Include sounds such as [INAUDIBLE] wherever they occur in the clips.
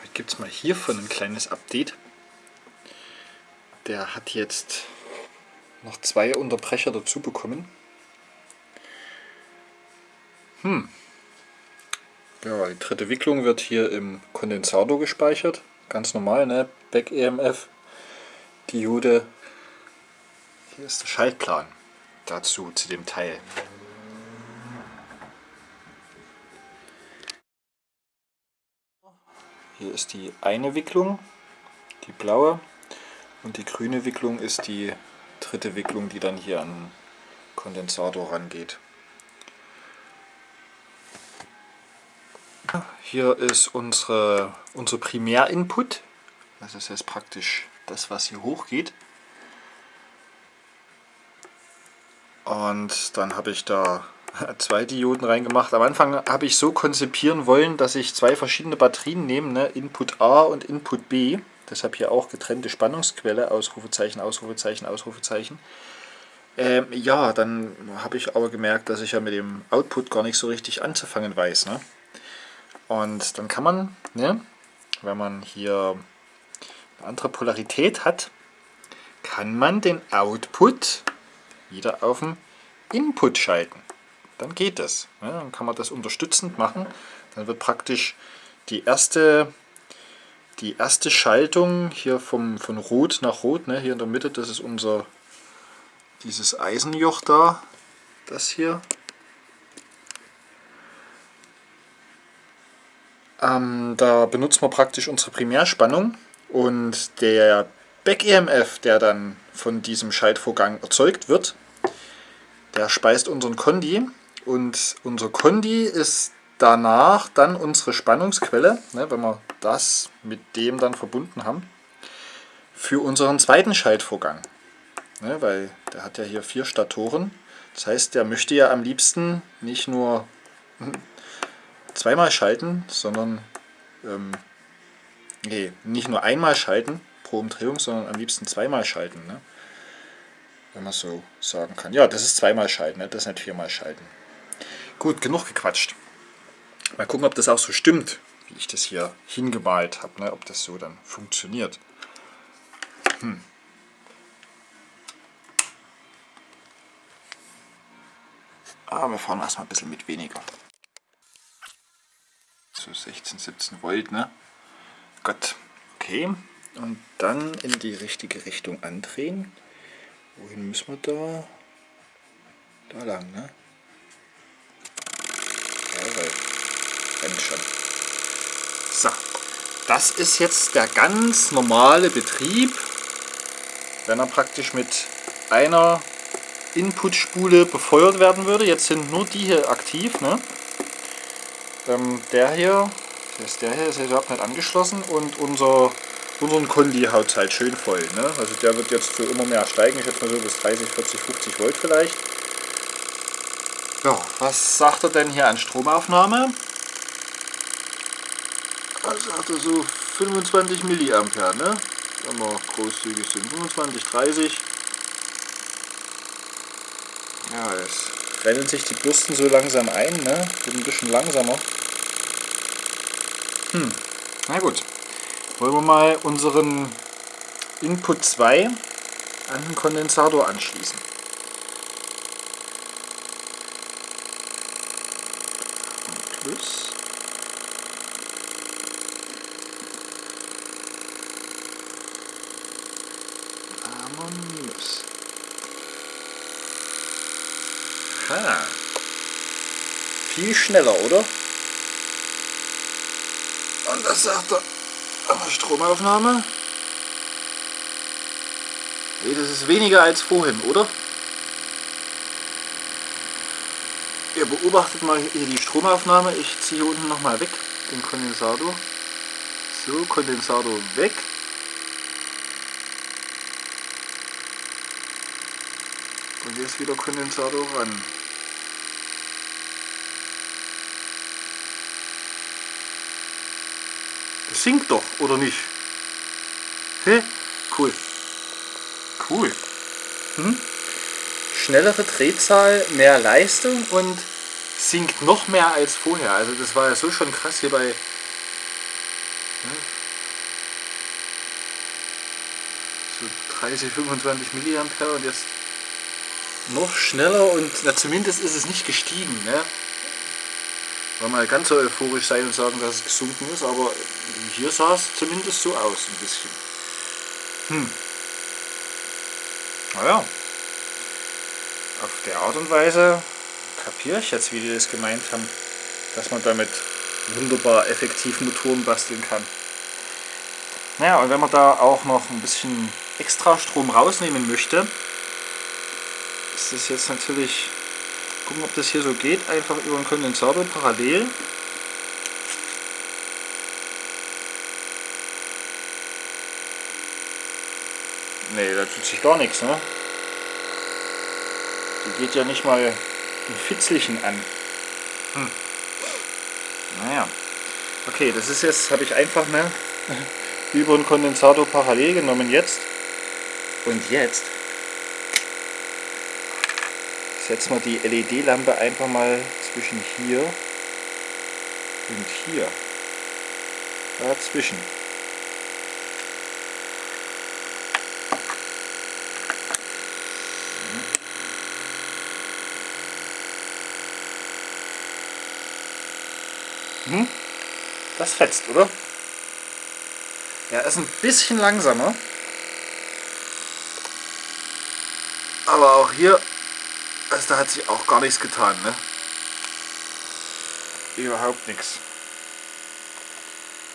Heute gibt es mal hiervon ein kleines Update. Der hat jetzt noch zwei Unterbrecher dazu bekommen. Hm. Ja, die dritte Wicklung wird hier im Kondensator gespeichert. Ganz normal, ne? Back EMF, Diode. Hier ist der Schaltplan dazu, zu dem Teil. Hier ist die eine Wicklung, die blaue, und die grüne Wicklung ist die dritte Wicklung, die dann hier an den Kondensator rangeht. Hier ist unsere, unser Primärinput, das ist jetzt praktisch das, was hier hochgeht. Und dann habe ich da zwei Dioden reingemacht. Am Anfang habe ich so konzipieren wollen, dass ich zwei verschiedene Batterien nehme, ne? Input A und Input B. Deshalb hier auch getrennte Spannungsquelle, Ausrufezeichen, Ausrufezeichen, Ausrufezeichen. Ähm, ja, dann habe ich aber gemerkt, dass ich ja mit dem Output gar nicht so richtig anzufangen weiß. Ne? Und dann kann man, ne, wenn man hier eine andere Polarität hat, kann man den Output wieder auf den Input schalten. Dann geht das. Ne? Dann kann man das unterstützend machen. Dann wird praktisch die erste, die erste Schaltung hier vom, von Rot nach Rot, ne? hier in der Mitte, das ist unser dieses Eisenjoch da, das hier. Ähm, da benutzen wir praktisch unsere Primärspannung und der Back-EMF, der dann von diesem Schaltvorgang erzeugt wird, der speist unseren Kondi und unser Kondi ist danach dann unsere Spannungsquelle, ne, wenn wir das mit dem dann verbunden haben, für unseren zweiten Schaltvorgang. Ne, weil der hat ja hier vier Statoren. Das heißt, der möchte ja am liebsten nicht nur [LAUGHS] zweimal schalten, sondern ähm, nee, nicht nur einmal schalten pro Umdrehung, sondern am liebsten zweimal schalten. Ne? Wenn man so sagen kann. Ja, das ist zweimal schalten, ne? das ist nicht viermal schalten. Gut, genug gequatscht. Mal gucken, ob das auch so stimmt, wie ich das hier hingemalt habe, ne? ob das so dann funktioniert. Hm. Aber ah, wir fahren erstmal ein bisschen mit weniger so 16, 17 Volt, ne? Gott, okay. Und dann in die richtige Richtung andrehen. Wohin müssen wir da? Da lang, ne? Rennt schon. So, das ist jetzt der ganz normale Betrieb, wenn er praktisch mit einer Inputspule befeuert werden würde. Jetzt sind nur die hier aktiv, ne? Ähm, der hier, ist der hier, ist überhaupt nicht angeschlossen und unser, unseren Kondi haut halt schön voll. Ne? Also der wird jetzt so immer mehr steigen, ich schätze mal so bis 30, 40, 50 Volt vielleicht. Ja, was sagt er denn hier an Stromaufnahme? Also hat er so 25 Milliampere, ne? Wenn wir großzügig sind. 25, 30. Ja, es rennen sich die Bürsten so langsam ein, ne? Wird ein bisschen langsamer. Hm, na gut. Wollen wir mal unseren Input 2 an den Kondensator anschließen. Plus. Minus. Ha. Viel schneller, oder? Und das sagt er. Stromaufnahme. Nee, das ist weniger als vorhin, oder? Ihr beobachtet mal hier die Stromaufnahme. Ich ziehe hier unten nochmal weg, den Kondensator. So, Kondensator weg. Jetzt wieder Kondensator ran. singt doch, oder nicht? Hä? Cool. Cool. Hm? Schnellere Drehzahl, mehr Leistung und sinkt noch mehr als vorher. Also das war ja so schon krass hier bei So 30, 25 Milliampere und jetzt noch schneller und na, zumindest ist es nicht gestiegen. Ne? Wollen mal ganz so euphorisch sein und sagen, dass es gesunken ist, aber hier sah es zumindest so aus ein bisschen. Hm. Naja, auf der Art und Weise kapiere ich jetzt, wie die das gemeint haben, dass man damit wunderbar effektiv Motoren basteln kann. Naja, und wenn man da auch noch ein bisschen extra Strom rausnehmen möchte, ist das jetzt natürlich, gucken ob das hier so geht, einfach über den Kondensator parallel. Ne, da tut sich gar nichts, ne? Die geht ja nicht mal ein Fitzelchen an. Hm. Naja. Okay, das ist jetzt, habe ich einfach ne, [LAUGHS] über den Kondensator parallel genommen jetzt. Und jetzt setzen wir die LED-Lampe einfach mal zwischen hier und hier. Dazwischen. Hm? Das fetzt, oder? Ja, ist ein bisschen langsamer. Aber auch hier, also da hat sich auch gar nichts getan, ne? Überhaupt nichts.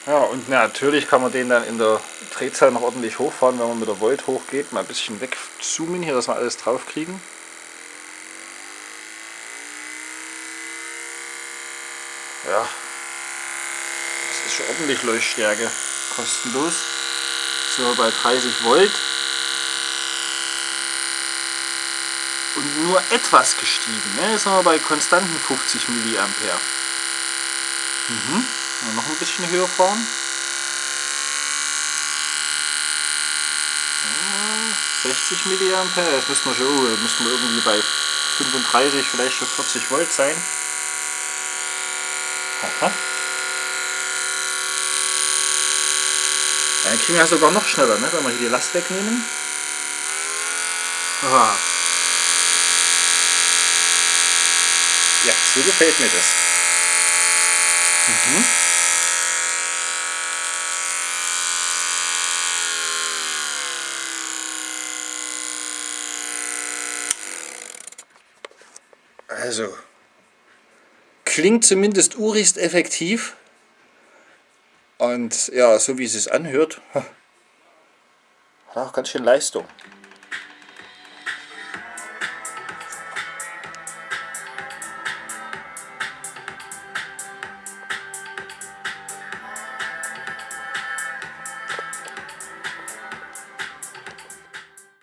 Ja, und natürlich kann man den dann in der Drehzahl noch ordentlich hochfahren, wenn man mit der Volt hochgeht. Mal ein bisschen wegzoomen hier, dass wir alles drauf kriegen. Ja, ist schon ordentlich Leuchtstärke. Kostenlos. So bei 30 Volt. Nur etwas gestiegen. Ne? Jetzt sind wir bei konstanten 50 Milliampere. Mhm. Noch ein bisschen höher fahren. 60 Milliampere. Jetzt müssen wir schon, müssen wir irgendwie bei 35, vielleicht schon 40 Volt sein. Aha. Dann kriegen wir sogar noch schneller, ne? wenn wir hier die Last wegnehmen. Aha. Ja, so gefällt mir das. Mhm. Also, klingt zumindest urigst effektiv. Und ja, so wie es sich anhört, [LAUGHS] hat auch ganz schön Leistung.